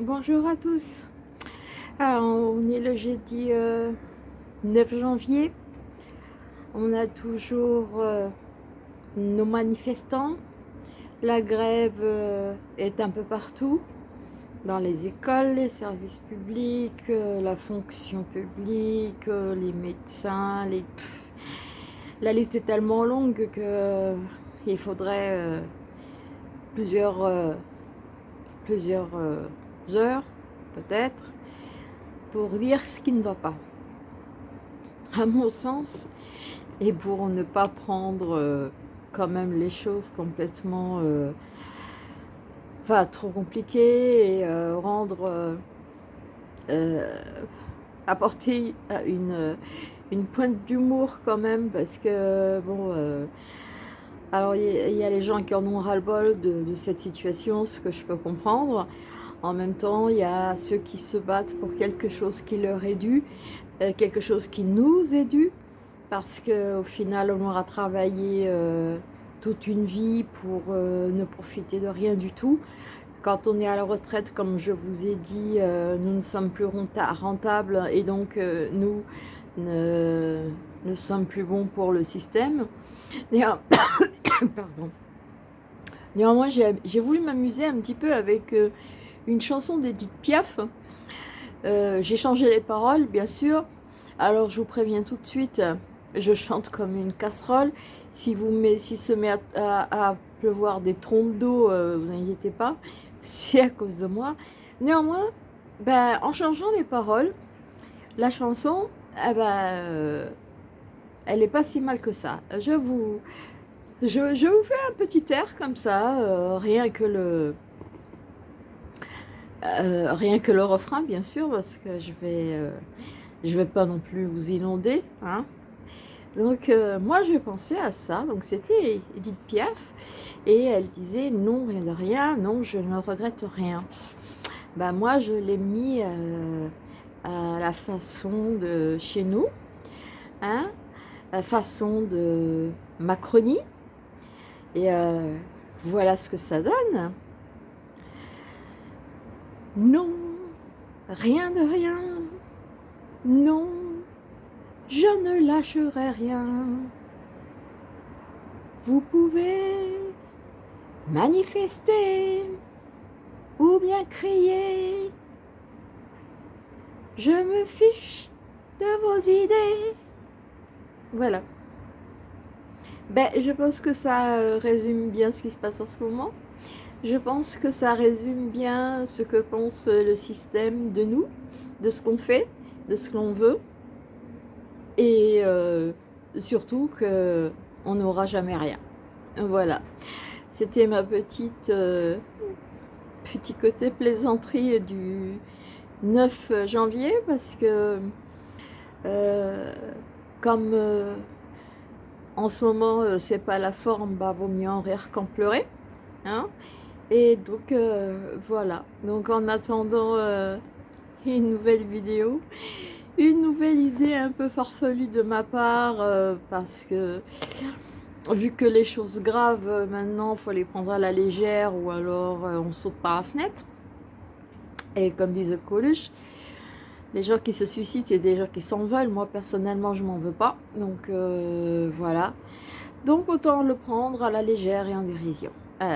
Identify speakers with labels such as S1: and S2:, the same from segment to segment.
S1: Bonjour à tous. Alors, on est le jeudi 9 euh, janvier. On a toujours euh, nos manifestants. La grève euh, est un peu partout. Dans les écoles, les services publics, la fonction publique, les médecins, la liste est tellement longue que il faudrait plusieurs, plusieurs heures, peut-être, pour dire ce qui ne va pas. À mon sens, et pour ne pas prendre euh, quand même les choses complètement euh, trop compliquées et euh, rendre apporter une, une pointe d'humour quand même parce que bon alors il y, a les gens qui en ont ras-le-bol de, cette situation, ce que je peux comprendre en même temps, il y a ceux qui se battent pour quelque chose qui leur est dû, euh, quelque chose qui nous est dû, parce qu'au final, on aura travaillé euh, toute une vie pour euh, ne profiter de rien du tout. Quand on est à la retraite, comme je vous ai dit, nous ne sommes plus rentables et donc nous ne, sommes plus bons pour le système. Pardon. Néanmoins, j'ai voulu m'amuser un petit peu avec une chanson d'Edith Piaf. Euh, j'ai changé les paroles, bien sûr. Alors, je vous préviens tout de suite, je chante comme une casserole. Si vous met, se met à, pleuvoir des trompes d'eau, euh, vous inquiétez pas, c'est à cause de moi. Néanmoins, ben, en changeant les paroles, la chanson, eh ben, euh, elle n'est pas si mal que ça. Je vous, je, vous fais un petit air comme ça, rien que le, euh, rien que le refrain, bien sûr, parce que je vais, euh, je vais pas non plus vous inonder. Hein. Donc, euh, moi, je pensais à ça. Donc, c'était Edith Piaf. Et elle disait, non, rien de rien, non, je ne regrette rien. Ben, moi, je l'ai mis à la façon de chez nous. Hein, la façon de Macronie. Et voilà ce que ça donne. Non, rien de rien. Non, je ne lâcherai rien. Vous pouvez manifester ou bien crier. Je me fiche de vos idées. Voilà. Ben, je pense que ça euh, résume bien ce qui se passe en ce moment. Je pense que ça résume bien ce que pense le système de nous, de ce qu'on fait, de ce qu'on veut. Et euh, surtout qu'on n'aura jamais rien. Voilà. C'était ma petite euh, petit côté plaisanterie du 9 janvier parce que euh, comme en ce moment c'est pas la forme, bah vaut mieux en rire qu'en pleurer. Hein et donc euh, voilà, donc en attendant euh, une nouvelle vidéo, une nouvelle idée un peu farfelue de ma part euh, parce que vu que les choses graves maintenant il faut les prendre à la légère ou alors on saute par la fenêtre. Et comme disait Coluche, les gens qui se suicident c'est des gens qui s'en veulent, moi personnellement je m'en veux pas, donc voilà. Donc autant le prendre à la légère et en dérision.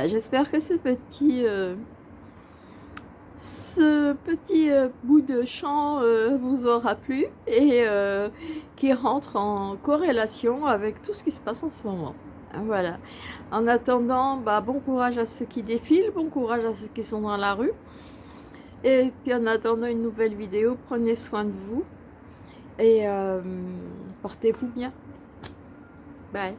S1: J'espère que ce petit, euh, ce petit euh, bout de chant euh, vous aura plu et qui rentre en corrélation avec tout ce qui se passe en ce moment. Voilà. En attendant, bah, bon courage à ceux qui défilent, bon courage à ceux qui sont dans la rue. Et puis en attendant une nouvelle vidéo, prenez soin de vous et portez-vous bien. Bye.